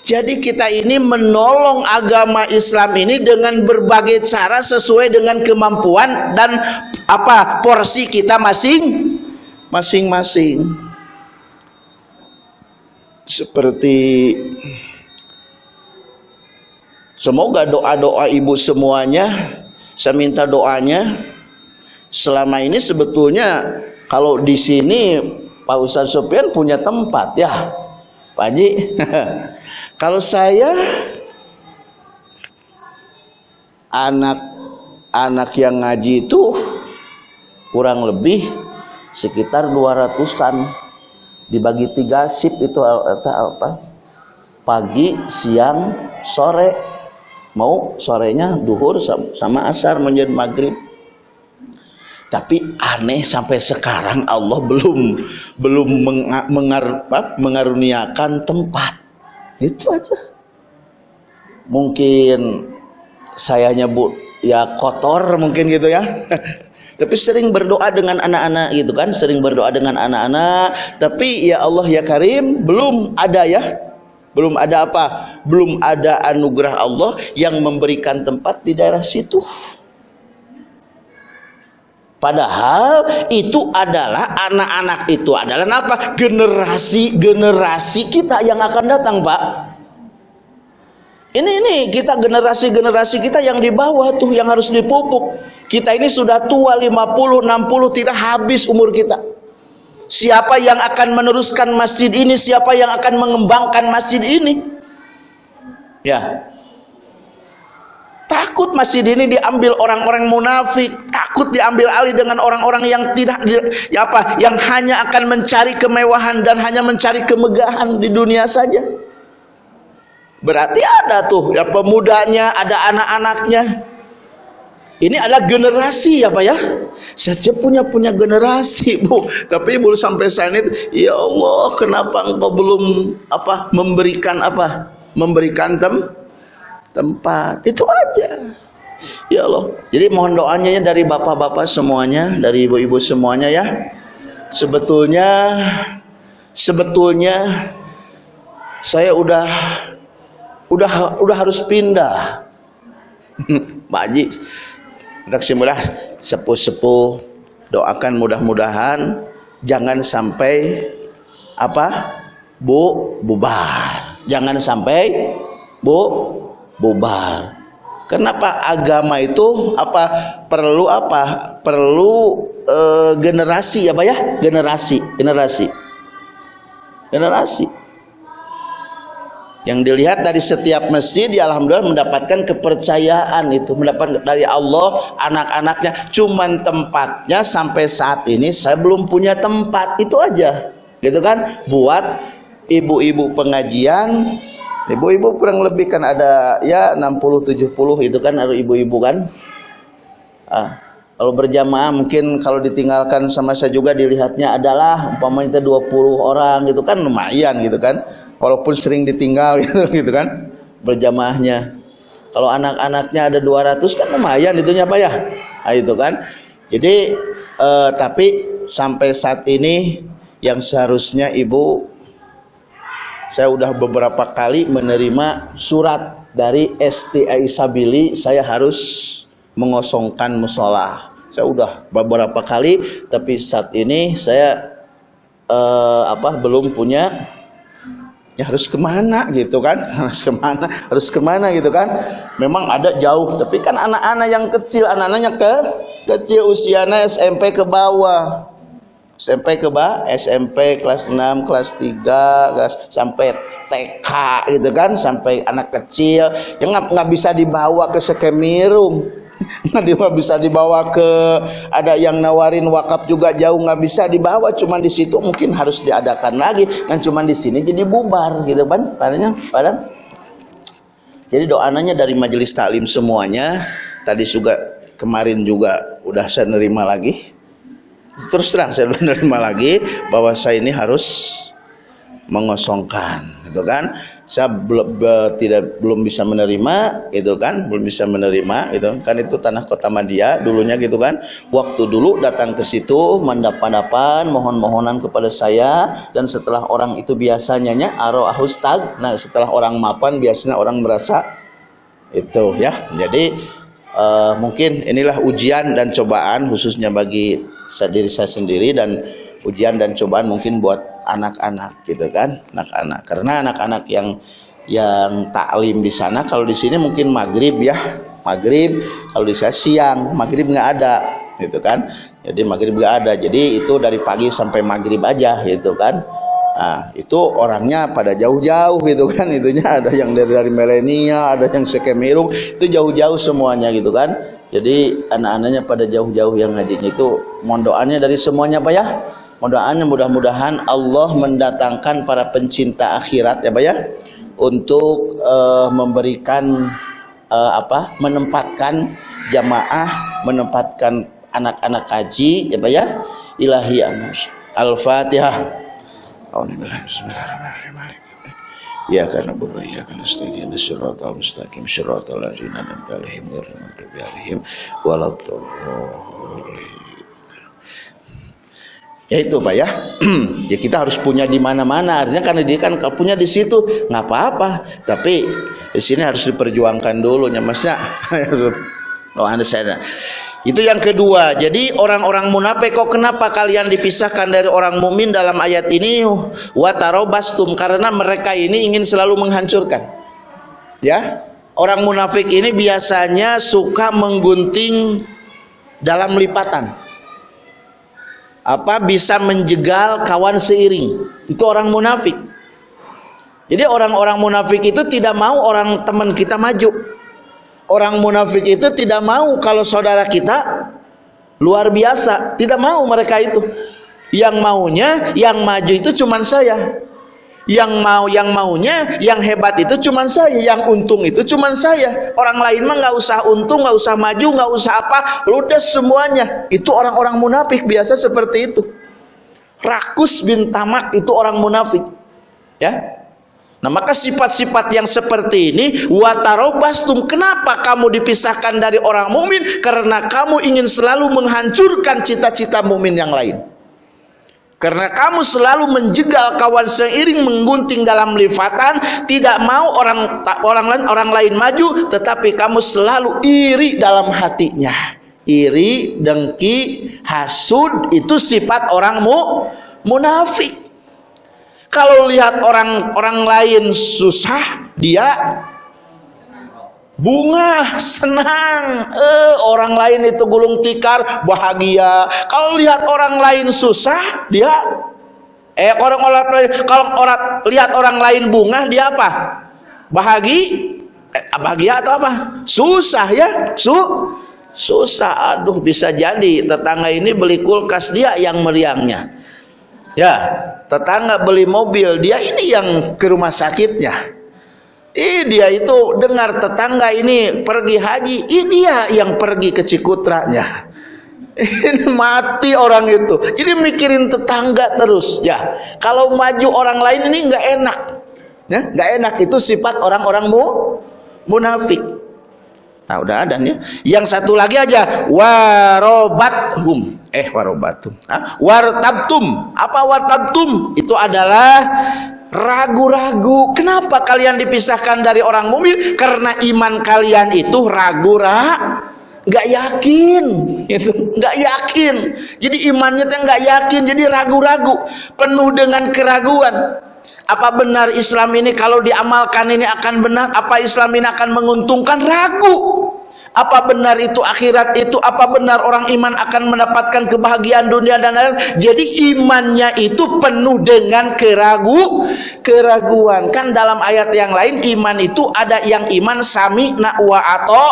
Speaker 2: Jadi kita ini menolong agama Islam ini dengan berbagai cara sesuai dengan kemampuan dan apa porsi kita masing masing-masing. Seperti Semoga doa-doa ibu semuanya saya minta doanya. Selama ini sebetulnya kalau di sini Pak Ustadz Sopian punya tempat ya Pak Haji. (laughs) Kalau saya anak-anak yang ngaji itu kurang lebih sekitar 200-an dibagi tiga sip itu apa pagi siang sore mau sorenya duhur sama asar menjadi maghrib tapi aneh sampai sekarang Allah belum belum mengar, mengaruniakan tempat Itu aja. Mungkin saya nyebut ya kotor mungkin gitu ya. (laughs) Tapi sering berdoa dengan anak-anak gitu kan, sering berdoa dengan anak-anak. Tapi ya Allah ya Karim, belum ada ya. Belum ada apa? Belum ada anugerah Allah yang memberikan tempat di daerah situ. Padahal itu adalah anak-anak itu adalah apa? Generasi-generasi kita yang akan datang, Pak. Ini ini kita generasi-generasi kita yang di bawah tuh yang harus dipupuk. Kita ini sudah tua 50, 60 tidak habis umur kita. Siapa yang akan meneruskan masjid ini? Siapa yang akan mengembangkan masjid ini? Ya. Takut masjid ini diambil orang-orang munafik, takut diambil alih dengan orang-orang yang tidak ya apa, yang hanya akan mencari kemewahan dan hanya mencari kemegahan di dunia saja. Berarti ada tuh ya pemudanya, ada anak-anaknya. Ini adalah generasi ya Pak ya. Saja punya punya generasi Bu, tapi belum sampai saat ini ya Allah, kenapa engkau belum apa memberikan apa? Memberikan tem tempat? Itu aja. Ya Allah. Jadi mohon doanya ya dari bapak-bapak semuanya dari ibu-ibu semuanya ya. Sebetulnya sebetulnya saya udah udah udah harus pindah. (laughs) Pak Haji kita kesimpulan sepuh-sepuh doakan mudah-mudahan jangan sampai apa bu bubar jangan sampai bu bubar. Kenapa agama itu apa perlu apa? Perlu e, generasi apa ya? Generasi, generasi. Generasi. Yang dilihat dari setiap masjid ya alhamdulillah mendapatkan kepercayaan itu, mendapat dari Allah anak-anaknya. Cuman tempatnya sampai saat ini saya belum punya tempat. Itu aja. Gitu kan? Buat ibu-ibu pengajian Ibu-ibu kurang lebih kan ada ya 60 70 itu kan ada ibu-ibu kan. Ah, kalau berjamaah mungkin kalau ditinggalkan sama saya juga dilihatnya adalah umpamanya 20 orang gitu kan lumayan gitu kan. Walaupun sering ditinggal (laughs) gitu gitu kan berjamaahnya. Kalau anak-anaknya ada 200 kan lumayan itunya apa ya? Nah, itu kan. Jadi eh, tapi sampai saat ini yang seharusnya ibu saya udah beberapa kali menerima surat dari STI Sabili saya harus mengosongkan musola saya udah beberapa kali tapi saat ini saya eh, apa belum punya ya harus ke mana gitu kan (laughs) harus ke mana harus ke mana gitu kan memang ada jauh tapi kan anak-anak yang kecil anak-anaknya ke kecil usianya SMP ke bawah SMP ke bawah, SMP kelas 6, kelas 3, kelas sampai TK gitu kan, sampai anak kecil. yang nggak nggak bisa dibawa ke Sekemirum. (laughs) Nggak bisa dibawa ke ada yang nawarin wakaf juga jauh nggak bisa dibawa cuman di situ mungkin harus diadakan lagi dan cuman di sini jadi bubar gitu kan? Padanya padahal. Jadi doananya dari majelis taklim semuanya tadi juga kemarin juga udah saya nerima lagi. Terus terang saya (laughs) menerima lagi bahwa saya ini harus mengosongkan gitu kan? Saya belum be, tidak belum bisa menerima itu kan? Belum bisa menerima itu kan? Itu tanah kota Madia dulunya gitu kan? Waktu dulu datang ke situ mendapat mohon-mohonan kepada saya dan setelah orang itu biasanya nya aro ahustag nah setelah orang mapan biasanya orang merasa itu ya. Jadi uh, mungkin inilah ujian dan cobaan khususnya bagi diri saya sendiri dan ujian dan cobaan mungkin buat anak-anak gitu kan? Anak-anak. Karena anak-anak yang yang taklim di sana kalau di sini mungkin maghrib ya. Maghrib kalau di sana siang maghrib nggak ada gitu kan? Jadi maghrib nggak ada. Jadi itu dari pagi sampai maghrib aja gitu kan? Nah, itu orangnya pada jauh-jauh gitu kan? Itunya ada yang dari dari Melenia, ada yang Sekemirung, itu jauh-jauh semuanya gitu kan. Jadi anak-anaknya pada jauh-jauh yang ngajinya itu mohon doanya dari semuanya Pak ya. Doanya mudah-mudahan Allah mendatangkan para pencinta akhirat ya Pak ya untuk uh, memberikan uh, apa? menempatkan jamaah, menempatkan anak-anak haji ya Pak ya. Ilahi Al-Fatihah. Ya karena berdoa ya karena nasta'in siratal mustaqim siratal ladzina an'amta alaihim ghairil maghdubi alaihim waladdallin. Ya itu Pak ya. (clears throat) ya kita harus punya di mana-mana. Artinya karena dia kan punya di situ nggak apa-apa. Tapi di sini harus diperjuangkan dulu ya Masnya. (laughs) oh, Anda saya. Itu yang kedua. Jadi orang-orang munafik kok kenapa kalian dipisahkan dari orang mukmin dalam ayat ini? Watarobastum karena mereka ini ingin selalu menghancurkan. Ya. Orang munafik ini biasanya suka menggunting dalam lipatan. Apa bisa menjegal kawan seiring. Itu orang munafik. Jadi orang-orang munafik itu tidak mau orang teman kita maju. Orang munafik itu tidak mau kalau saudara kita luar biasa, tidak mau mereka itu. Yang maunya, yang maju itu cuma saya. Yang mau, yang maunya, yang hebat itu cuma saya, yang untung itu cuma saya. Orang lain mah nggak usah untung, nggak usah maju, nggak usah apa, ludes semuanya. Itu orang-orang munafik biasa seperti itu. Rakus bin Tamak itu orang munafik. Ya, Nah maka sifat-sifat yang seperti ini watarobastum kenapa kamu dipisahkan dari orang mukmin karena kamu ingin selalu menghancurkan cita-cita mukmin yang lain. Karena kamu selalu menjegal kawan seiring menggunting dalam lifatan, tidak mau orang orang lain orang lain maju, tetapi kamu selalu iri dalam hatinya. Iri, dengki, hasud itu sifat orang mu, munafik. Kalau lihat orang orang lain susah, dia bunga senang. Eh orang lain itu gulung tikar bahagia. Kalau lihat orang lain susah dia eh orang orang lain kalau orang lihat orang lain bunga dia apa? Bahagia eh, bahagia atau apa? Susah ya su susah. Aduh bisa jadi tetangga ini beli kulkas dia yang meriangnya. Ya tetangga beli mobil dia ini yang ke rumah sakitnya Ih, dia itu dengar tetangga ini pergi haji ini dia yang pergi ke Cikutranya (laughs) ini mati orang itu ini mikirin tetangga terus ya kalau maju orang lain ini nggak enak ya nggak enak itu sifat orang-orang mu munafik Nah, udah ada nih. Yang satu lagi aja warobathum. Eh, warobatum. Ah, wartabtum. Apa wartabtum? Itu adalah ragu-ragu. Kenapa kalian dipisahkan dari orang mukmin? Karena iman kalian itu ragu-ragu nggak yakin. Itu. Nggak yakin. Jadi imannya tuh nggak yakin. Jadi ragu-ragu. Penuh dengan keraguan. Apa benar Islam ini? Kalau diamalkan ini akan benar apa Islam ini akan menguntungkan? Ragu apa benar itu akhirat itu? Apa benar orang iman akan mendapatkan kebahagiaan dunia dan akhirat? Jadi imannya itu penuh dengan keragu keraguan. Kan dalam ayat yang lain iman itu ada yang iman sami wa ato.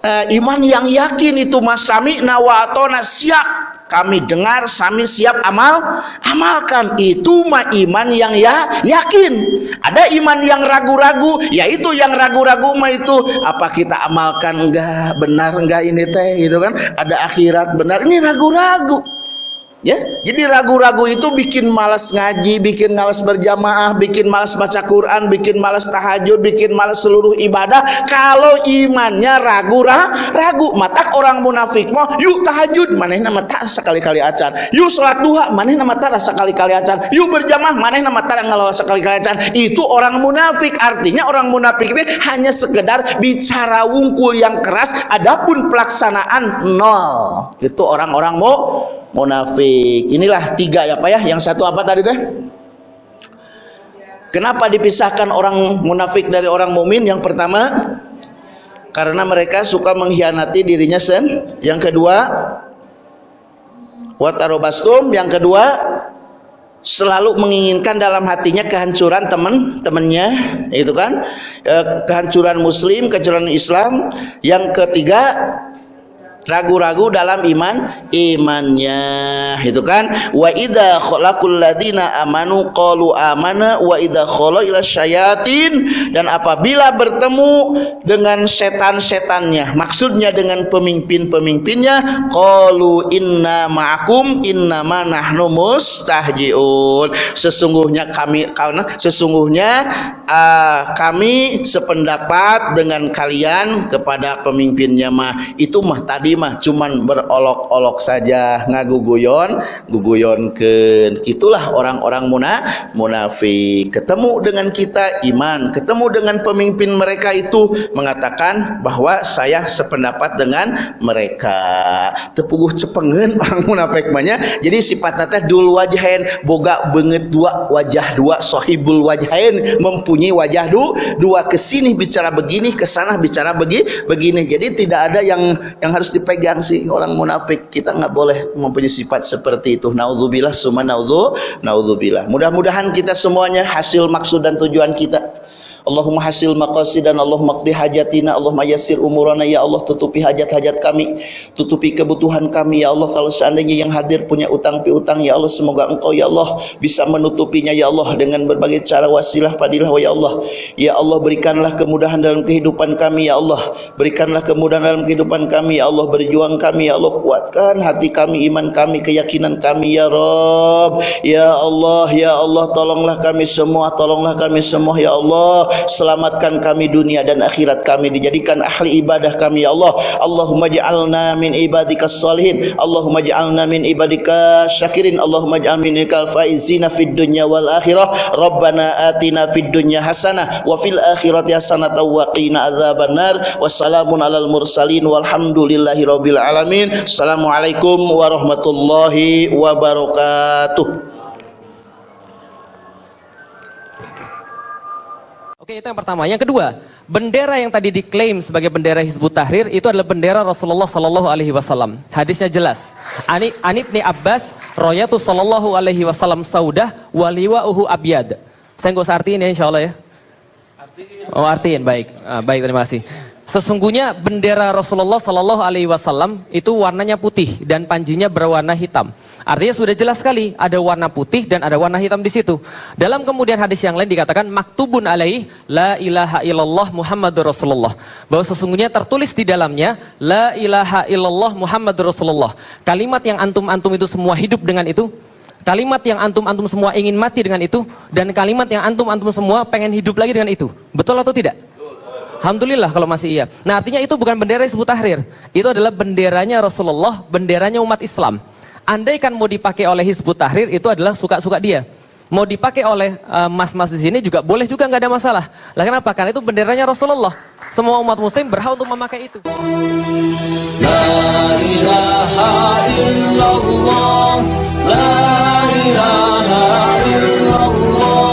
Speaker 2: Uh, iman yang yakin itu mas. Sami wa ato na siap kami dengar kami siap amal amalkan. Itu mah iman yang ya yakin. Ada iman yang ragu-ragu yaitu yang ragu-ragu mah itu. Apa kita amalkan enggak? Benar enggak ini teh? Gitu kan? Ada akhirat benar. Ini ragu-ragu Ya, jadi ragu-ragu itu bikin malas ngaji, bikin malas berjamaah, bikin malas baca Quran, bikin malas tahajud, bikin malas seluruh ibadah. Kalau imannya ragu, ragu, mata orang munafik mau, yuk tahajud, mana nama tak sekali-kali acan. Yuk sholat duha, mana nama tak sekali-kali acan. Yuk berjamaah, mana nama tak ngelawan sekali-kali acan. Itu orang munafik. Artinya orang munafik itu hanya sekedar bicara wungkul yang keras, adapun pelaksanaan nol. Itu orang-orang mau munafik. Inilah tiga ya Pak ya. Yang satu apa tadi teh? Kenapa dipisahkan orang munafik dari orang mukmin? Yang pertama, karena mereka suka mengkhianati dirinya sen. Yang kedua, watarobastum. Yang kedua, selalu menginginkan dalam hatinya kehancuran teman-temannya, itu kan? Eh, kehancuran muslim, kehancuran Islam. Yang ketiga, ragu-ragu dalam iman imannya. Itu kan? Wa idza khalaqul ladzina amanu qalu amana wa idza khala ila syayatin. Dan apabila bertemu dengan setan-setannya maksudnya dengan pemimpin-pemimpinnya qalu inna ma'akum inna ma nahnu mustahjiun. Sesungguhnya kami karena sesungguhnya uh, kami sependapat dengan kalian kepada pemimpinnya mah. Itu mah tadi tadi mah cuman berolok-olok saja ngaguguyon guguyon ke itulah orang-orang muna munafik. Ketemu dengan kita iman. Ketemu dengan pemimpin mereka itu mengatakan bahwa saya sependapat dengan mereka. Tepuguh cepengen orang munafik banyak jadi sifatnya teh dul wajahin boga banget dua wajah dua sohibul wajahin mempunyai wajah du, dua ke sini bicara begini ke sana bicara begi begini. Jadi tidak ada yang yang harus dipegang sih. Orang munafik kita nggak boleh mempunyai sifat seperti itu. Naudzubillah naudzu naudzubillah mudah-mudahan kita semuanya hasil maksud dan tujuan kita Allahumma hasil maqasid dan Allah qdi hajatina Allahumma yassir umurana. Ya Allah tutupi hajat-hajat kami tutupi kebutuhan kami. Ya Allah kalau seandainya yang hadir punya utang piutang ya Allah semoga engkau ya Allah bisa menutupinya ya Allah dengan berbagai cara wasilah padilah ya Allah. Ya Allah berikanlah kemudahan dalam kehidupan kami ya Allah. Berikanlah kemudahan dalam kehidupan kami ya Allah. Berjuang kami ya Allah. Kuatkan hati kami iman kami keyakinan kami ya Rabb. Ya Allah ya Allah tolonglah kami semua tolonglah kami semua ya Allah selamatkan kami dunia dan akhirat kami dijadikan ahli ibadah kami ya Allah. Allahumma ja'alna min ibadikas salihin. Allahumma ja'alna min ibadika syakirin. Allahumma ja'al min ikal faizina fid dunya wal akhirah. Rabbana atina fid dunya hasanah wa fil akhirati hasanah wa qina adzaban nar. Wassalamun alal mursalin walhamdulillahi rabbil alamin. Assalamualaikum warahmatullahi wabarakatuh
Speaker 3: Oke, itu yang pertama. Yang kedua, bendera yang tadi diklaim sebagai bendera Hizbut Tahrir itu adalah bendera Rasulullah Sallallahu Alaihi Wasallam. Hadisnya jelas. Ani Anit ni Abbas, Royatu Sallallahu Alaihi Wasallam Saudah, waliwa uhu abyad. Saya nggak usah artiin ya, insya Allah ya. Oh artiin, baik, ah, baik terima kasih. Sesungguhnya bendera Rasulullah Shallallahu Alaihi Wasallam itu warnanya putih dan panjinya berwarna hitam. Artinya sudah jelas sekali ada warna putih dan ada warna hitam di situ. Dalam kemudian hadis yang lain dikatakan maktubun alaih la ilaha illallah Muhammadur Rasulullah. Bahwa sesungguhnya tertulis di dalamnya la ilaha illallah Muhammadur Rasulullah. Kalimat yang antum-antum itu semua hidup dengan itu. Kalimat yang antum-antum semua ingin mati dengan itu dan kalimat yang antum-antum semua pengen hidup lagi dengan itu. Betul atau tidak? Alhamdulillah kalau masih iya. Nah artinya itu bukan bendera Hizbut Tahrir. Itu adalah benderanya Rasulullah, benderanya umat Islam. Andai kan mau dipakai oleh Hizbut Tahrir itu adalah suka-suka dia. Mau dipakai oleh eh, mas-mas uh, di sini juga boleh juga nggak ada masalah. Lah kenapa? Karena itu benderanya Rasulullah. Semua umat muslim berhak untuk memakai itu. La ilaha illallah, la ilaha illallah,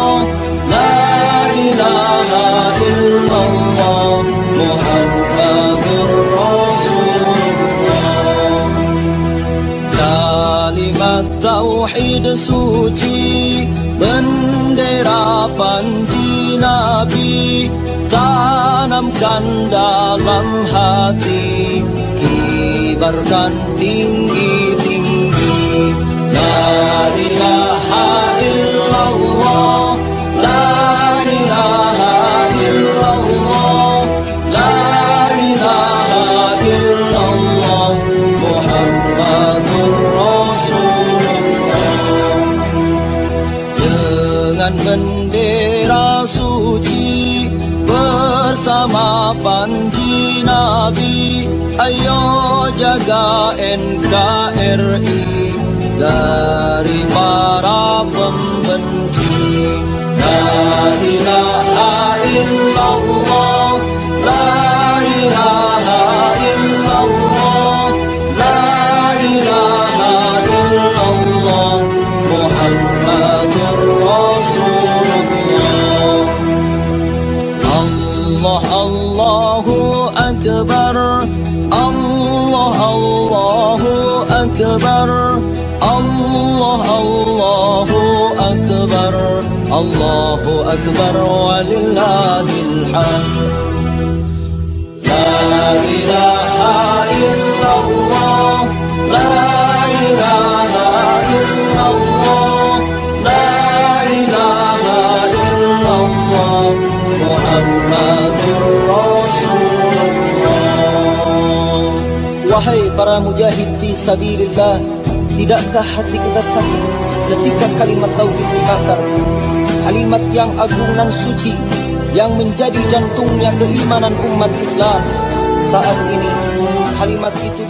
Speaker 3: tauhid suci bendera panji nabi tanamkan dalam hati kibarkan tinggi-tinggi Allahu Akbar walillahil hamd La ilaha illallah
Speaker 4: La ilaha illallah La ilaha illallah Muhammadur Rasulullah
Speaker 3: Wahai para mujahid fi sabilillah Tidakkah hati kita sakit ketika kalimat Tauhid dibakar Kalimat yang agung dan suci Yang menjadi jantungnya keimanan umat Islam Saat ini kalimat itu